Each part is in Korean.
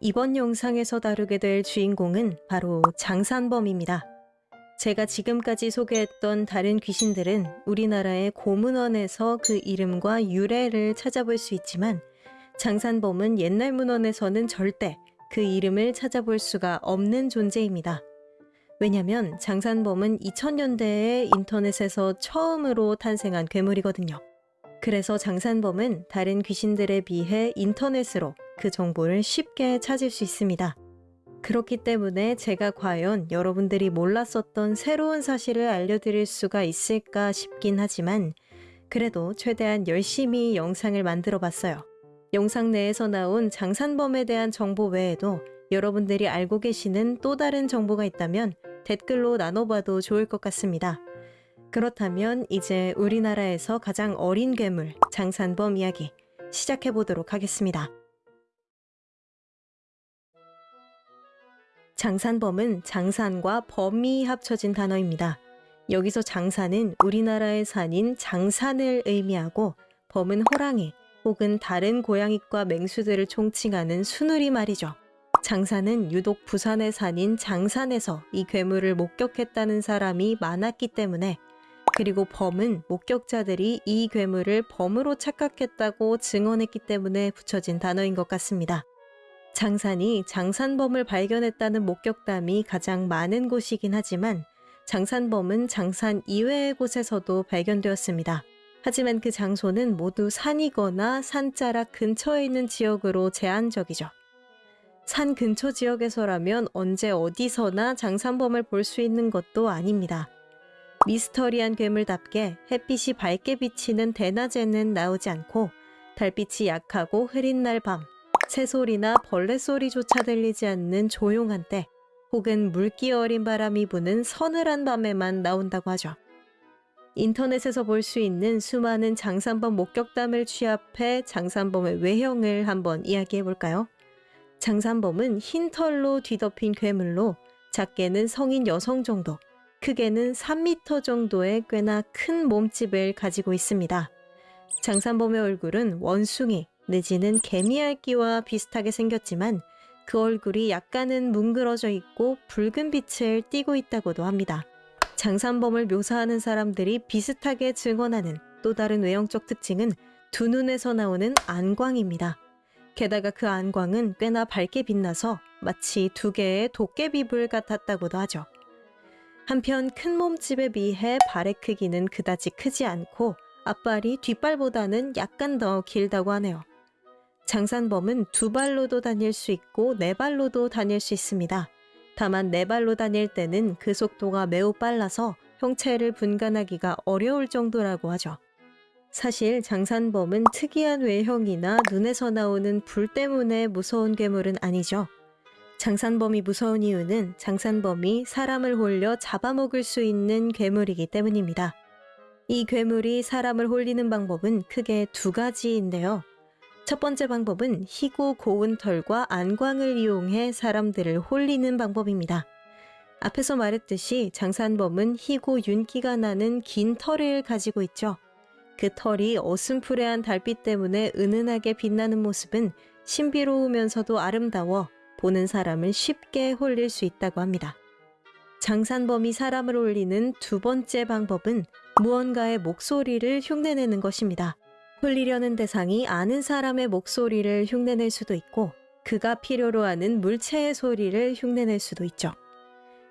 이번 영상에서 다루게 될 주인공은 바로 장산범입니다. 제가 지금까지 소개했던 다른 귀신들은 우리나라의 고문원에서 그 이름과 유래를 찾아볼 수 있지만 장산범은 옛날 문헌에서는 절대 그 이름을 찾아볼 수가 없는 존재입니다. 왜냐면 장산범은 2000년대에 인터넷에서 처음으로 탄생한 괴물이거든요. 그래서 장산범은 다른 귀신들에 비해 인터넷으로 그 정보를 쉽게 찾을 수 있습니다. 그렇기 때문에 제가 과연 여러분들이 몰랐었던 새로운 사실을 알려드릴 수가 있을까 싶긴 하지만 그래도 최대한 열심히 영상을 만들어 봤어요. 영상 내에서 나온 장산범에 대한 정보 외에도 여러분들이 알고 계시는 또 다른 정보가 있다면 댓글로 나눠봐도 좋을 것 같습니다. 그렇다면 이제 우리나라에서 가장 어린 괴물 장산범 이야기 시작해 보도록 하겠습니다. 장산범은 장산과 범이 합쳐진 단어입니다. 여기서 장산은 우리나라의 산인 장산을 의미하고 범은 호랑이 혹은 다른 고양이과 맹수들을 총칭하는 수누리 말이죠. 장산은 유독 부산의 산인 장산에서 이 괴물을 목격했다는 사람이 많았기 때문에 그리고 범은 목격자들이 이 괴물을 범으로 착각했다고 증언했기 때문에 붙여진 단어인 것 같습니다. 장산이 장산범을 발견했다는 목격담이 가장 많은 곳이긴 하지만 장산범은 장산 이외의 곳에서도 발견되었습니다. 하지만 그 장소는 모두 산이거나 산자락 근처에 있는 지역으로 제한적이죠. 산 근처 지역에서라면 언제 어디서나 장산범을 볼 수 있는 것도 아닙니다. 미스터리한 괴물답게 햇빛이 밝게 비치는 대낮에는 나오지 않고 달빛이 약하고 흐린 날 밤, 새소리나 벌레 소리조차 들리지 않는 조용한 때 혹은 물기 어린 바람이 부는 서늘한 밤에만 나온다고 하죠. 인터넷에서 볼 수 있는 수많은 장산범 목격담을 취합해 장산범의 외형을 한번 이야기해 볼까요? 장산범은 흰 털로 뒤덮인 괴물로 작게는 성인 여성 정도, 크게는 3m 정도의 꽤나 큰 몸집을 가지고 있습니다. 장산범의 얼굴은 원숭이 내지는 개미알기와 비슷하게 생겼지만 그 얼굴이 약간은 뭉그러져 있고 붉은 빛을 띠고 있다고도 합니다. 장산범을 묘사하는 사람들이 비슷하게 증언하는 또 다른 외형적 특징은 두 눈에서 나오는 안광입니다. 게다가 그 안광은 꽤나 밝게 빛나서 마치 두 개의 도깨비불 같았다고도 하죠. 한편 큰 몸집에 비해 발의 크기는 그다지 크지 않고 앞발이 뒷발보다는 약간 더 길다고 하네요. 장산범은 두 발로도 다닐 수 있고 네 발로도 다닐 수 있습니다. 다만 네 발로 다닐 때는 그 속도가 매우 빨라서 형체를 분간하기가 어려울 정도라고 하죠. 사실 장산범은 특이한 외형이나 눈에서 나오는 불 때문에 무서운 괴물은 아니죠. 장산범이 무서운 이유는 장산범이 사람을 홀려 잡아먹을 수 있는 괴물이기 때문입니다. 이 괴물이 사람을 홀리는 방법은 크게 두 가지인데요. 첫 번째 방법은 희고 고운 털과 안광을 이용해 사람들을 홀리는 방법입니다. 앞에서 말했듯이 장산범은 희고 윤기가 나는 긴 털을 가지고 있죠. 그 털이 어슴푸레한 달빛 때문에 은은하게 빛나는 모습은 신비로우면서도 아름다워 보는 사람을 쉽게 홀릴 수 있다고 합니다. 장산범이 사람을 홀리는 두 번째 방법은 무언가의 목소리를 흉내내는 것입니다. 홀리려는 대상이 아는 사람의 목소리를 흉내낼 수도 있고 그가 필요로 하는 물체의 소리를 흉내낼 수도 있죠.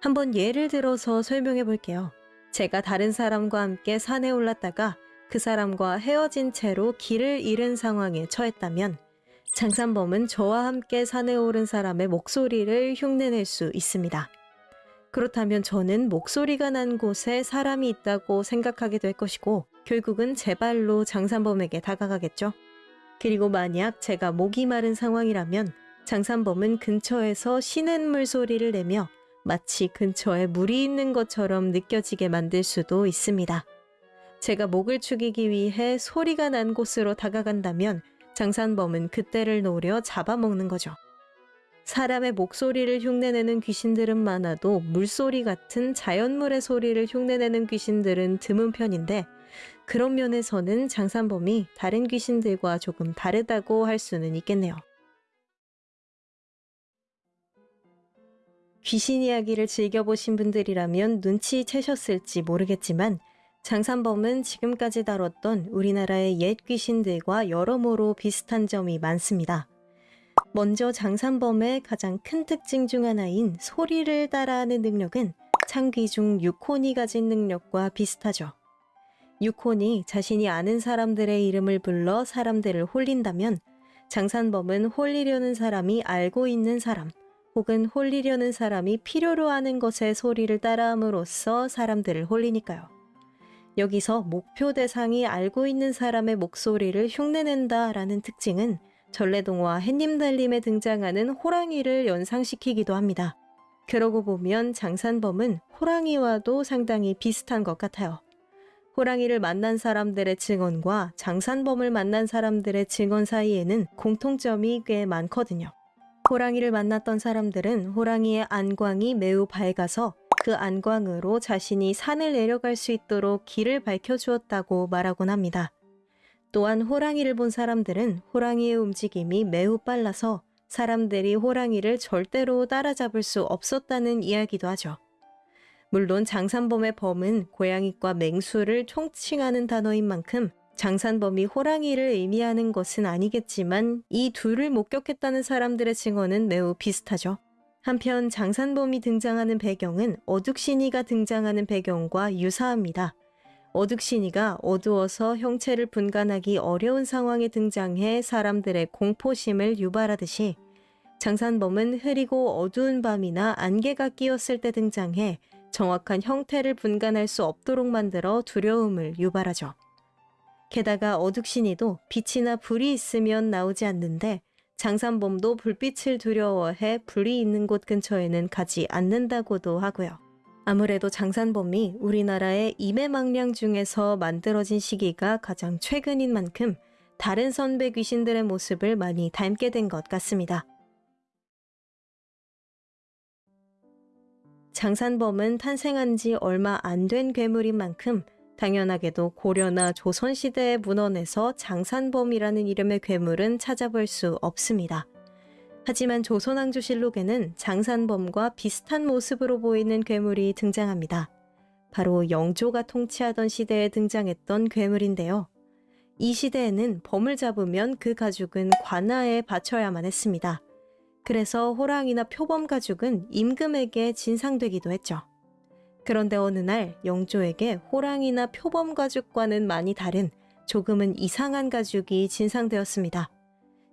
한번 예를 들어서 설명해 볼게요. 제가 다른 사람과 함께 산에 올랐다가 그 사람과 헤어진 채로 길을 잃은 상황에 처했다면 장산범은 저와 함께 산에 오른 사람의 목소리를 흉내낼 수 있습니다. 그렇다면 저는 목소리가 난 곳에 사람이 있다고 생각하게 될 것이고 결국은 제 발로 장산범에게 다가가겠죠. 그리고 만약 제가 목이 마른 상황이라면 장산범은 근처에서 쉬는 물소리를 내며 마치 근처에 물이 있는 것처럼 느껴지게 만들 수도 있습니다. 제가 목을 축이기 위해 소리가 난 곳으로 다가간다면 장산범은 그때를 노려 잡아먹는 거죠. 사람의 목소리를 흉내내는 귀신들은 많아도 물소리 같은 자연물의 소리를 흉내내는 귀신들은 드문 편인데 그런 면에서는 장산범이 다른 귀신들과 조금 다르다고 할 수는 있겠네요. 귀신 이야기를 즐겨보신 분들이라면 눈치채셨을지 모르겠지만 장산범은 지금까지 다뤘던 우리나라의 옛 귀신들과 여러모로 비슷한 점이 많습니다. 먼저 장산범의 가장 큰 특징 중 하나인 소리를 따라하는 능력은 창귀 중 유콘이 가진 능력과 비슷하죠. 유콘이 자신이 아는 사람들의 이름을 불러 사람들을 홀린다면 장산범은 홀리려는 사람이 알고 있는 사람 혹은 홀리려는 사람이 필요로 하는 것의 소리를 따라함으로써 사람들을 홀리니까요. 여기서 목표 대상이 알고 있는 사람의 목소리를 흉내낸다 라는 특징은 전래동화 햇님달림에 등장하는 호랑이를 연상시키기도 합니다. 그러고 보면 장산범은 호랑이와도 상당히 비슷한 것 같아요. 호랑이를 만난 사람들의 증언과 장산범을 만난 사람들의 증언 사이에는 공통점이 꽤 많거든요. 호랑이를 만났던 사람들은 호랑이의 안광이 매우 밝아서 그 안광으로 자신이 산을 내려갈 수 있도록 길을 밝혀주었다고 말하곤 합니다. 또한 호랑이를 본 사람들은 호랑이의 움직임이 매우 빨라서 사람들이 호랑이를 절대로 따라잡을 수 없었다는 이야기도 하죠. 물론 장산범의 범은 고양이과 맹수를 총칭하는 단어인 만큼 장산범이 호랑이를 의미하는 것은 아니겠지만 이 둘을 목격했다는 사람들의 증언은 매우 비슷하죠. 한편 장산범이 등장하는 배경은 어둑신이가 등장하는 배경과 유사합니다. 어둑신이가 어두워서 형체를 분간하기 어려운 상황에 등장해 사람들의 공포심을 유발하듯이 장산범은 흐리고 어두운 밤이나 안개가 끼었을 때 등장해 정확한 형태를 분간할 수 없도록 만들어 두려움을 유발하죠. 게다가 어둑신이도 빛이나 불이 있으면 나오지 않는데 장산범도 불빛을 두려워해 불이 있는 곳 근처에는 가지 않는다고도 하고요. 아무래도 장산범이 우리나라의 임해망량 중에서 만들어진 시기가 가장 최근인 만큼 다른 선배 귀신들의 모습을 많이 닮게 된 것 같습니다. 장산범은 탄생한 지 얼마 안 된 괴물인 만큼 당연하게도 고려나 조선시대의 문헌에서 장산범이라는 이름의 괴물은 찾아볼 수 없습니다. 하지만 조선왕조실록에는 장산범과 비슷한 모습으로 보이는 괴물이 등장합니다. 바로 영조가 통치하던 시대에 등장했던 괴물인데요. 이 시대에는 범을 잡으면 그 가죽은 관아에 바쳐야만 했습니다. 그래서 호랑이나 표범 가죽은 임금에게 진상되기도 했죠. 그런데 어느 날 영조에게 호랑이나 표범 가죽과는 많이 다른 조금은 이상한 가죽이 진상되었습니다.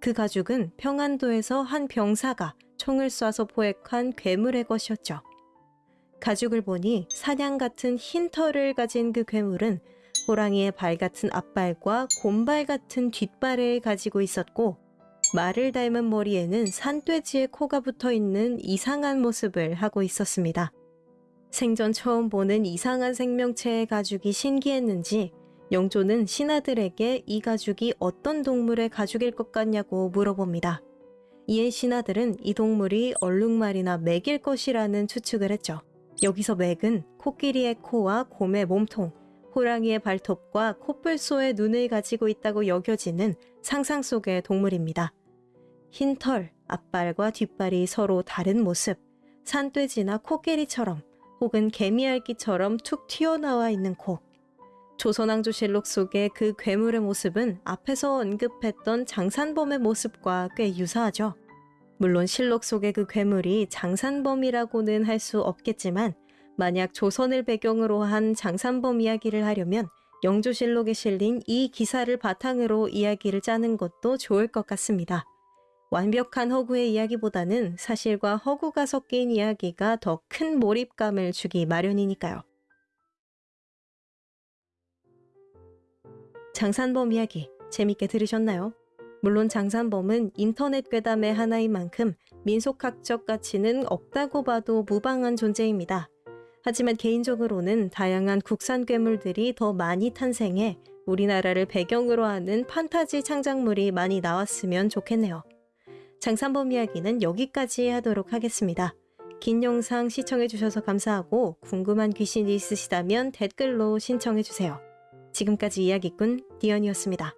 그 가죽은 평안도에서 한 병사가 총을 쏴서 포획한 괴물의 것이었죠. 가죽을 보니 사냥 같은 흰 털을 가진 그 괴물은 호랑이의 발 같은 앞발과 곰발 같은 뒷발을 가지고 있었고 말을 닮은 머리에는 산돼지의 코가 붙어 있는 이상한 모습을 하고 있었습니다. 생전 처음 보는 이상한 생명체의 가죽이 신기했는지 영조는 신하들에게 이 가죽이 어떤 동물의 가죽일 것 같냐고 물어봅니다. 이에 신하들은 이 동물이 얼룩말이나 맥일 것이라는 추측을 했죠. 여기서 맥은 코끼리의 코와 곰의 몸통, 호랑이의 발톱과 코뿔소의 눈을 가지고 있다고 여겨지는 상상 속의 동물입니다. 흰 털, 앞발과 뒷발이 서로 다른 모습, 산돼지나 코끼리처럼 혹은 개미알기처럼 툭 튀어나와 있는 코. 조선왕조실록 속의 그 괴물의 모습은 앞에서 언급했던 장산범의 모습과 꽤 유사하죠. 물론 실록 속의 그 괴물이 장산범이라고는 할 수 없겠지만 만약 조선을 배경으로 한 장산범 이야기를 하려면 영조실록에 실린 이 기사를 바탕으로 이야기를 짜는 것도 좋을 것 같습니다. 완벽한 허구의 이야기보다는 사실과 허구가 섞인 이야기가 더 큰 몰입감을 주기 마련이니까요. 장산범 이야기 재밌게 들으셨나요? 물론 장산범은 인터넷 괴담의 하나인 만큼 민속학적 가치는 없다고 봐도 무방한 존재입니다. 하지만 개인적으로는 다양한 국산 괴물들이 더 많이 탄생해 우리나라를 배경으로 하는 판타지 창작물이 많이 나왔으면 좋겠네요. 장산범 이야기는 여기까지 하도록 하겠습니다. 긴 영상 시청해주셔서 감사하고 궁금한 귀신이 있으시다면 댓글로 신청해주세요. 지금까지 이야기꾼 디언이었습니다.